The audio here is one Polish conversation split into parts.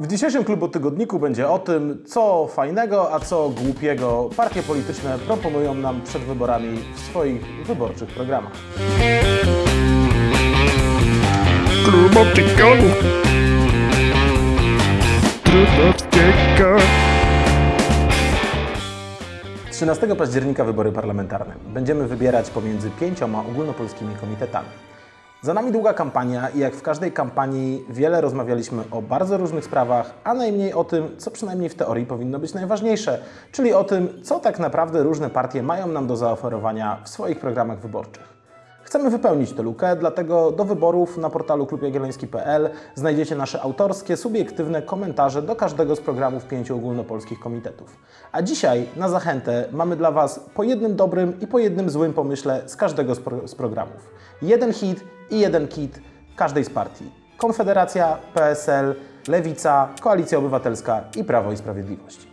W dzisiejszym klubu tygodniku będzie o tym, co fajnego, a co głupiego partie polityczne proponują nam przed wyborami w swoich wyborczych programach. Trudowskiego. 13 października wybory parlamentarne. Będziemy wybierać pomiędzy pięcioma ogólnopolskimi komitetami. Za nami długa kampania i jak w każdej kampanii wiele rozmawialiśmy o bardzo różnych sprawach, a najmniej o tym, co przynajmniej w teorii powinno być najważniejsze, czyli o tym, co tak naprawdę różne partie mają nam do zaoferowania w swoich programach wyborczych. Chcemy wypełnić tę lukę, dlatego do wyborów na portalu klubjagielloński.pl znajdziecie nasze autorskie, subiektywne komentarze do każdego z programów pięciu ogólnopolskich komitetów. A dzisiaj na zachętę mamy dla Was po jednym dobrym i po jednym złym pomyśle z każdego z, pro z programów. Jeden hit i jeden kit każdej z partii. Konfederacja, PSL, Lewica, Koalicja Obywatelska i Prawo i Sprawiedliwość.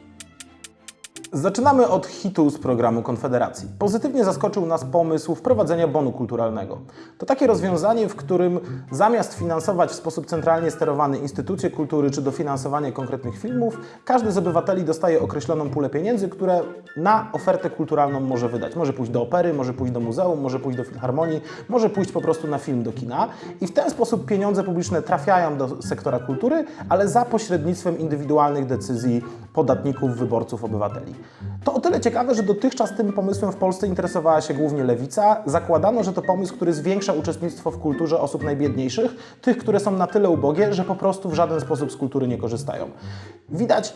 Zaczynamy od hitu z programu Konfederacji. Pozytywnie zaskoczył nas pomysł wprowadzenia bonu kulturalnego. To takie rozwiązanie, w którym zamiast finansować w sposób centralnie sterowany instytucje kultury czy dofinansowanie konkretnych filmów, każdy z obywateli dostaje określoną pulę pieniędzy, które na ofertę kulturalną może wydać. Może pójść do opery, może pójść do muzeum, może pójść do filharmonii, może pójść po prostu na film do kina i w ten sposób pieniądze publiczne trafiają do sektora kultury, ale za pośrednictwem indywidualnych decyzji podatników, wyborców, obywateli. To o tyle ciekawe, że dotychczas tym pomysłem w Polsce interesowała się głównie lewica. Zakładano, że to pomysł, który zwiększa uczestnictwo w kulturze osób najbiedniejszych, tych, które są na tyle ubogie, że po prostu w żaden sposób z kultury nie korzystają. Widać,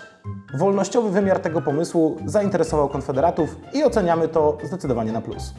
wolnościowy wymiar tego pomysłu zainteresował konfederatów i oceniamy to zdecydowanie na plus.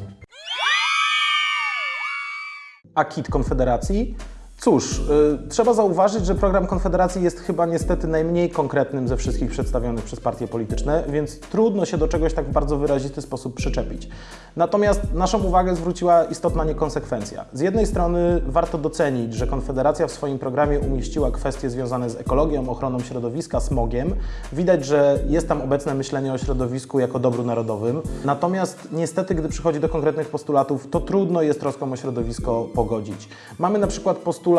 A kit Konfederacji? Cóż, y, trzeba zauważyć, że program Konfederacji jest chyba niestety najmniej konkretnym ze wszystkich przedstawionych przez partie polityczne, więc trudno się do czegoś tak w bardzo wyrazisty sposób przyczepić. Natomiast naszą uwagę zwróciła istotna niekonsekwencja. Z jednej strony warto docenić, że Konfederacja w swoim programie umieściła kwestie związane z ekologią, ochroną środowiska, smogiem. Widać, że jest tam obecne myślenie o środowisku jako dobru narodowym. Natomiast niestety, gdy przychodzi do konkretnych postulatów, to trudno jest troską o środowisko pogodzić. Mamy na przykład postulat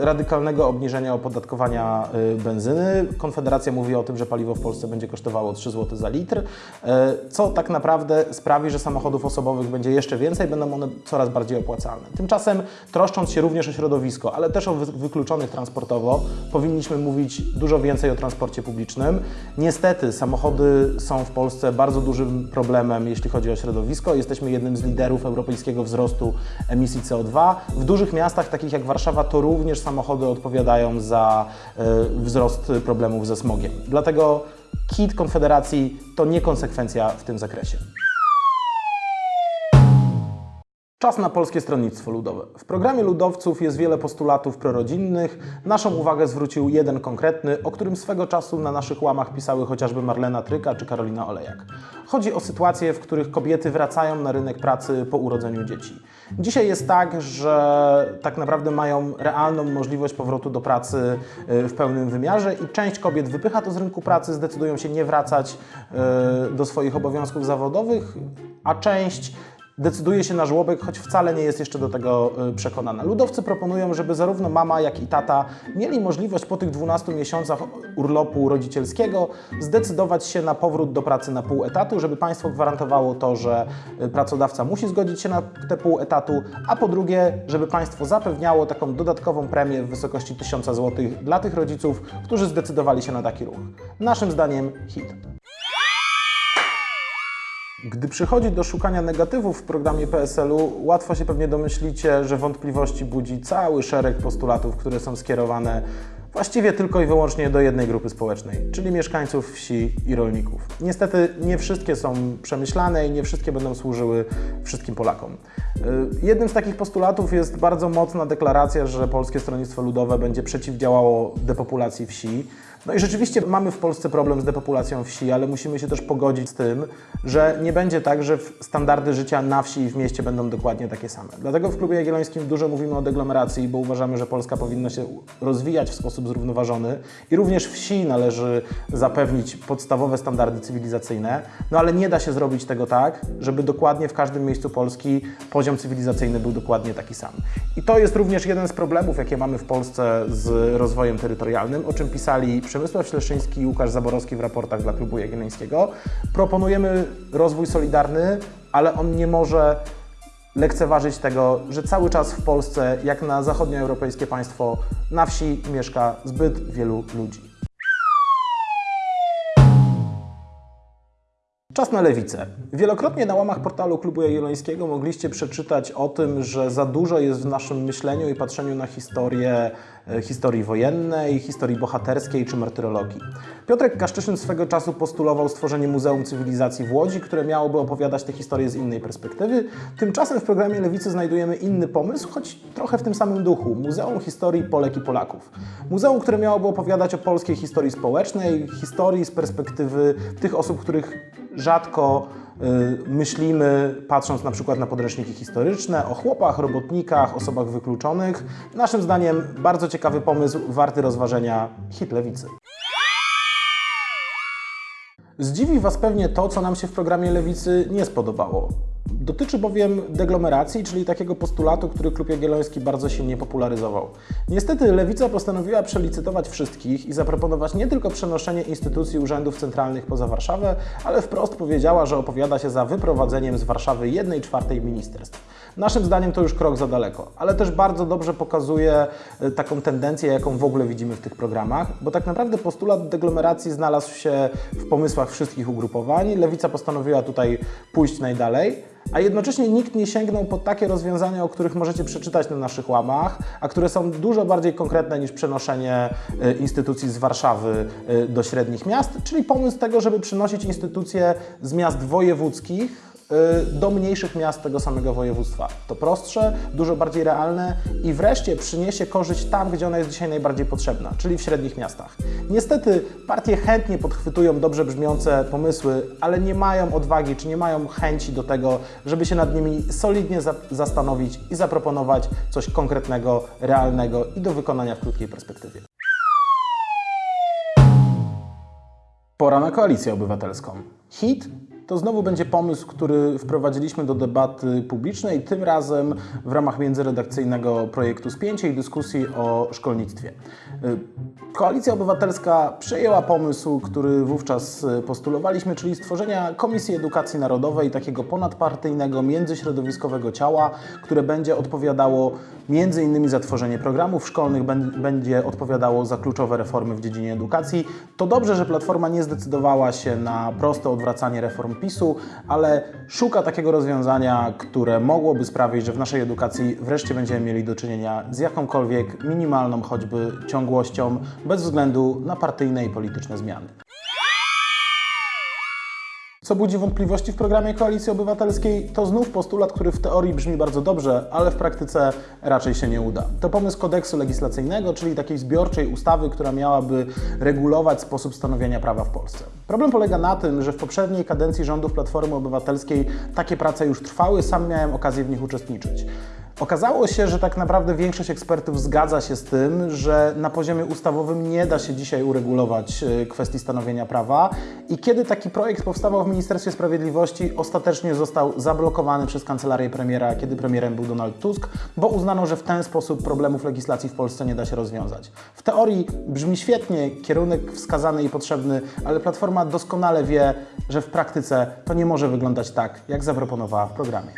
radykalnego obniżenia opodatkowania y, benzyny. Konfederacja mówi o tym, że paliwo w Polsce będzie kosztowało 3 zł za litr, y, co tak naprawdę sprawi, że samochodów osobowych będzie jeszcze więcej, będą one coraz bardziej opłacalne. Tymczasem, troszcząc się również o środowisko, ale też o wy- wykluczonych transportowo, powinniśmy mówić dużo więcej o transporcie publicznym. Niestety, samochody są w Polsce bardzo dużym problemem, jeśli chodzi o środowisko. Jesteśmy jednym z liderów europejskiego wzrostu emisji CO2. W dużych miastach, takich jak Warszawa, to również samochody odpowiadają za e, wzrost problemów ze smogiem. Dlatego kit Konfederacji to nie konsekwencja w tym zakresie. Czas na Polskie Stronnictwo Ludowe. W programie ludowców jest wiele postulatów prorodzinnych. Naszą uwagę zwrócił jeden konkretny, o którym swego czasu na naszych łamach pisały chociażby Marlena Tryka czy Karolina Olejak. Chodzi o sytuacje, w których kobiety wracają na rynek pracy po urodzeniu dzieci. Dzisiaj jest tak, że tak naprawdę mają realną możliwość powrotu do pracy y, w pełnym wymiarze i część kobiet wypycha to z rynku pracy, zdecydują się nie wracać y, do swoich obowiązków zawodowych, a część decyduje się na żłobek, choć wcale nie jest jeszcze do tego y, przekonana. Ludowcy proponują, żeby zarówno mama, jak i tata mieli możliwość po tych 12 miesiącach urlopu rodzicielskiego zdecydować się na powrót do pracy na pół etatu, żeby państwo gwarantowało to, że y, pracodawca musi zgodzić się na te pół etatu, a po drugie, żeby państwo zapewniało taką dodatkową premię w wysokości 1000 zł dla tych rodziców, którzy zdecydowali się na taki ruch. Naszym zdaniem hit. Gdy przychodzi do szukania negatywów w programie PSL-u, łatwo się pewnie domyślicie, że wątpliwości budzi cały szereg postulatów, które są skierowane właściwie tylko i wyłącznie do jednej grupy społecznej, czyli mieszkańców wsi i rolników. Niestety nie wszystkie są przemyślane i nie wszystkie będą służyły wszystkim Polakom. Y, Jednym z takich postulatów jest bardzo mocna deklaracja, że Polskie Stronnictwo Ludowe będzie przeciwdziałało depopulacji wsi. No i rzeczywiście mamy w Polsce problem z depopulacją wsi, ale musimy się też pogodzić z tym, że nie będzie tak, że standardy życia na wsi i w mieście będą dokładnie takie same. Dlatego w Klubie Jagiellońskim dużo mówimy o deglomeracji, bo uważamy, że Polska powinna się rozwijać w sposób zrównoważony i również wsi należy zapewnić podstawowe standardy cywilizacyjne, no ale nie da się zrobić tego tak, żeby dokładnie w każdym miejscu Polski poziom cywilizacyjny był dokładnie taki sam. I to jest również jeden z problemów, jakie mamy w Polsce z rozwojem terytorialnym, o czym pisali przed Przemysław Śleszyński i Łukasz Zaborowski w raportach dla Klubu Jagiellońskiego. Proponujemy rozwój solidarny, ale on nie może lekceważyć tego, że cały czas w Polsce, jak na zachodnioeuropejskie państwo, na wsi mieszka zbyt wielu ludzi. Czas na lewicę. Wielokrotnie na łamach portalu Klubu Jagiellońskiego mogliście przeczytać o tym, że za dużo jest w naszym myśleniu i patrzeniu na historię, historii wojennej, historii bohaterskiej czy martyrologii. Piotrek Kaszczyszyn swego czasu postulował stworzenie Muzeum Cywilizacji w Łodzi, które miałoby opowiadać tę historię z innej perspektywy. Tymczasem w programie Lewicy znajdujemy inny pomysł, choć trochę w tym samym duchu. Muzeum Historii Polek i Polaków. Muzeum, które miałoby opowiadać o polskiej historii społecznej, historii z perspektywy tych osób, których rzadko myślimy, patrząc na przykład na podręczniki historyczne, o chłopach, robotnikach, osobach wykluczonych. Naszym zdaniem bardzo ciekawy pomysł, warty rozważenia hit lewicy. Zdziwi Was pewnie to, co nam się w programie Lewicy nie spodobało. Dotyczy bowiem deglomeracji, czyli takiego postulatu, który Klub Jagielloński bardzo silnie popularyzował. Niestety Lewica postanowiła przelicytować wszystkich i zaproponować nie tylko przenoszenie instytucji urzędów centralnych poza Warszawę, ale wprost powiedziała, że opowiada się za wyprowadzeniem z Warszawy 1 czwartej ministerstw. Naszym zdaniem to już krok za daleko, ale też bardzo dobrze pokazuje e, taką tendencję, jaką w ogóle widzimy w tych programach, bo tak naprawdę postulat deglomeracji znalazł się w pomysłach wszystkich ugrupowań. Lewica postanowiła tutaj pójść najdalej, a jednocześnie nikt nie sięgnął po takie rozwiązania, o których możecie przeczytać na naszych łamach, a które są dużo bardziej konkretne niż przenoszenie e, instytucji z Warszawy e, do średnich miast, czyli pomysł tego, żeby przynosić instytucje z miast wojewódzkich do mniejszych miast tego samego województwa. To prostsze, dużo bardziej realne i wreszcie przyniesie korzyść tam, gdzie ona jest dzisiaj najbardziej potrzebna, czyli w średnich miastach. Niestety partie chętnie podchwytują dobrze brzmiące pomysły, ale nie mają odwagi czy nie mają chęci do tego, żeby się nad nimi solidnie za zastanowić i zaproponować coś konkretnego, realnego i do wykonania w krótkiej perspektywie. Pora na koalicję obywatelską. HIT to znowu będzie pomysł, który wprowadziliśmy do debaty publicznej, tym razem w ramach międzyredakcyjnego projektu Spięcie i dyskusji o szkolnictwie. Y, Koalicja Obywatelska przejęła pomysł, który wówczas postulowaliśmy, czyli stworzenia Komisji Edukacji Narodowej, takiego ponadpartyjnego, międzyśrodowiskowego ciała, które będzie odpowiadało między innymi za tworzenie programów szkolnych, będzie odpowiadało za kluczowe reformy w dziedzinie edukacji. To dobrze, że Platforma nie zdecydowała się na proste odwracanie reform PiSu, ale szuka takiego rozwiązania, które mogłoby sprawić, że w naszej edukacji wreszcie będziemy mieli do czynienia z jakąkolwiek minimalną choćby ciągłością, bez względu na partyjne i polityczne zmiany. Co budzi wątpliwości w programie Koalicji Obywatelskiej, to znów postulat, który w teorii brzmi bardzo dobrze, ale w praktyce raczej się nie uda. To pomysł kodeksu legislacyjnego, czyli takiej zbiorczej ustawy, która miałaby regulować sposób stanowienia prawa w Polsce. Problem polega na tym, że w poprzedniej kadencji rządów Platformy Obywatelskiej takie prace już trwały, sam miałem okazję w nich uczestniczyć. Okazało się, że tak naprawdę większość ekspertów zgadza się z tym, że na poziomie ustawowym nie da się dzisiaj uregulować e, kwestii stanowienia prawa i kiedy taki projekt powstawał w Ministerstwie Sprawiedliwości, ostatecznie został zablokowany przez kancelarię premiera, kiedy premierem był Donald Tusk, bo uznano, że w ten sposób problemów legislacji w Polsce nie da się rozwiązać. W teorii brzmi świetnie, kierunek wskazany i potrzebny, ale Platforma doskonale wie, że w praktyce to nie może wyglądać tak, jak zaproponowała w programie.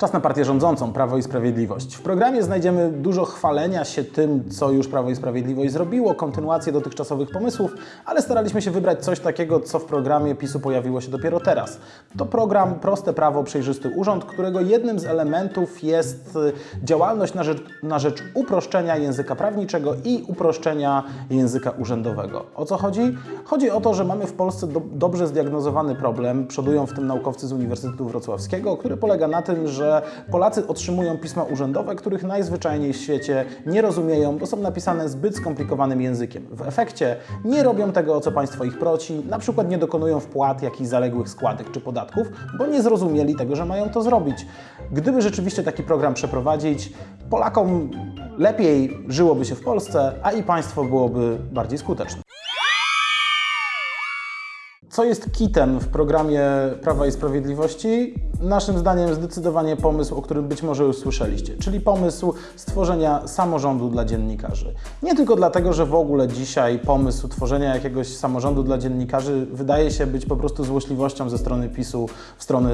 Czas na partię rządzącą, Prawo i Sprawiedliwość. W programie znajdziemy dużo chwalenia się tym, co już Prawo i Sprawiedliwość zrobiło, kontynuację dotychczasowych pomysłów, ale staraliśmy się wybrać coś takiego, co w programie PiSu pojawiło się dopiero teraz. To program Proste Prawo, Przejrzysty Urząd, którego jednym z elementów jest y, działalność na rzecz, na rzecz uproszczenia języka prawniczego i uproszczenia języka urzędowego. O co chodzi? Chodzi o to, że mamy w Polsce do, dobrze zdiagnozowany problem, przodują w tym naukowcy z Uniwersytetu Wrocławskiego, który polega na tym, że Polacy otrzymują pisma urzędowe, których najzwyczajniej w świecie nie rozumieją, bo są napisane zbyt skomplikowanym językiem. W efekcie nie robią tego, o co państwo ich prosi, na przykład nie dokonują wpłat jakichś zaległych składek czy podatków, bo nie zrozumieli tego, że mają to zrobić. Gdyby rzeczywiście taki program przeprowadzić, Polakom lepiej żyłoby się w Polsce, a i państwo byłoby bardziej skuteczne. Co jest kitem w programie Prawa i Sprawiedliwości? Naszym zdaniem zdecydowanie pomysł, o którym być może już słyszeliście, czyli pomysł stworzenia samorządu dla dziennikarzy. Nie tylko dlatego, że w ogóle dzisiaj pomysł tworzenia jakiegoś samorządu dla dziennikarzy wydaje się być po prostu złośliwością ze strony PiSu w stronę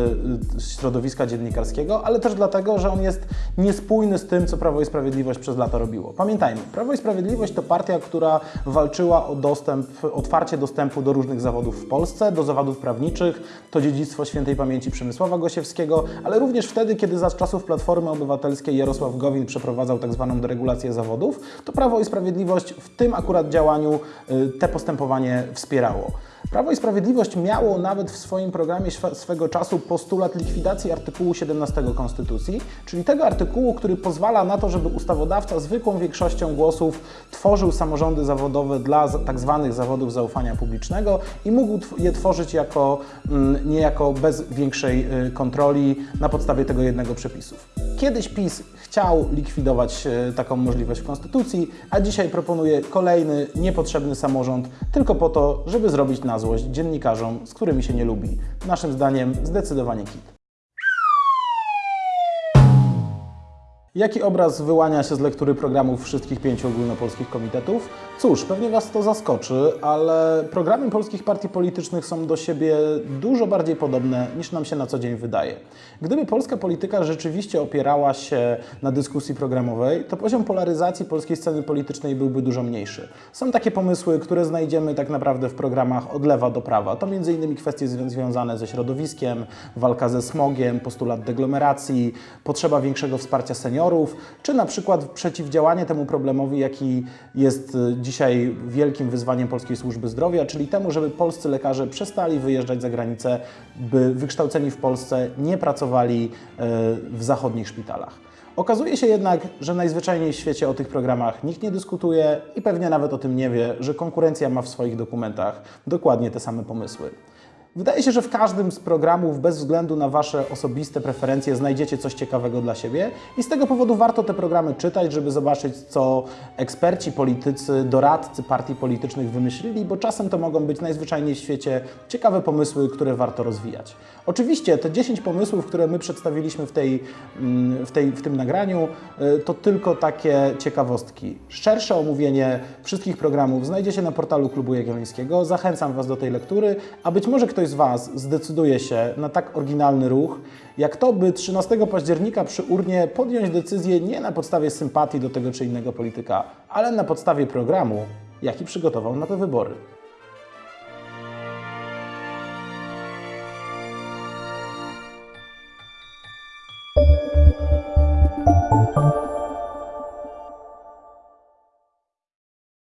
y, środowiska dziennikarskiego, ale też dlatego, że on jest niespójny z tym, co Prawo i Sprawiedliwość przez lata robiło. Pamiętajmy, Prawo i Sprawiedliwość to partia, która walczyła o dostęp, otwarcie dostępu do różnych zawodów w Polsce, do zawodów prawniczych, to dziedzictwo świętej pamięci Przemysława Gosiewskiego, ale również wtedy, kiedy za czasów Platformy Obywatelskiej Jarosław Gowin przeprowadzał tak zwaną deregulację zawodów, to Prawo i Sprawiedliwość w tym akurat działaniu y, te postępowanie wspierało. Prawo i Sprawiedliwość miało nawet w swoim programie swego czasu postulat likwidacji artykułu 17 Konstytucji, czyli tego artykułu, który pozwala na to, żeby ustawodawca zwykłą większością głosów tworzył samorządy zawodowe dla za- tak zawodów zaufania publicznego i mógł je tworzyć jako, mm, niejako bez większej y, kontroli na podstawie tego jednego przepisu. Kiedyś PiS chciał likwidować e, taką możliwość w Konstytucji, a dzisiaj proponuje kolejny niepotrzebny samorząd tylko po to, żeby zrobić na złość dziennikarzom, z którymi się nie lubi. Naszym zdaniem zdecydowanie kit. Jaki obraz wyłania się z lektury programów wszystkich pięciu ogólnopolskich komitetów? Cóż, pewnie Was to zaskoczy, ale programy polskich partii politycznych są do siebie dużo bardziej podobne niż nam się na co dzień wydaje. Gdyby polska polityka rzeczywiście opierała się na dyskusji programowej, to poziom polaryzacji polskiej sceny politycznej byłby dużo mniejszy. Są takie pomysły, które znajdziemy tak naprawdę w programach od lewa do prawa. To m.in. kwestie zwią- związane ze środowiskiem, walka ze smogiem, postulat deglomeracji, potrzeba większego wsparcia seniorów, czy na przykład przeciwdziałanie temu problemowi, jaki jest y, dzisiaj wielkim wyzwaniem polskiej służby zdrowia, czyli temu, żeby polscy lekarze przestali wyjeżdżać za granicę, by wykształceni w Polsce nie pracowali y, w zachodnich szpitalach. Okazuje się jednak, że najzwyczajniej w świecie o tych programach nikt nie dyskutuje i pewnie nawet o tym nie wie, że konkurencja ma w swoich dokumentach dokładnie te same pomysły. Wydaje się, że w każdym z programów, bez względu na Wasze osobiste preferencje, znajdziecie coś ciekawego dla siebie i z tego powodu warto te programy czytać, żeby zobaczyć, co eksperci, politycy, doradcy partii politycznych wymyślili, bo czasem to mogą być najzwyczajniej w świecie ciekawe pomysły, które warto rozwijać. Oczywiście te 10 pomysłów, które my przedstawiliśmy w, tej, mm, w, tej, w tym nagraniu, y, to tylko takie ciekawostki. Szersze omówienie wszystkich programów znajdzie się na portalu Klubu Jagiellońskiego. Zachęcam Was do tej lektury, a być może ktoś z Was zdecyduje się na tak oryginalny ruch, jak to, by 13 października przy urnie podjąć decyzję nie na podstawie sympatii do tego czy innego polityka, ale na podstawie programu, jaki przygotował na te wybory.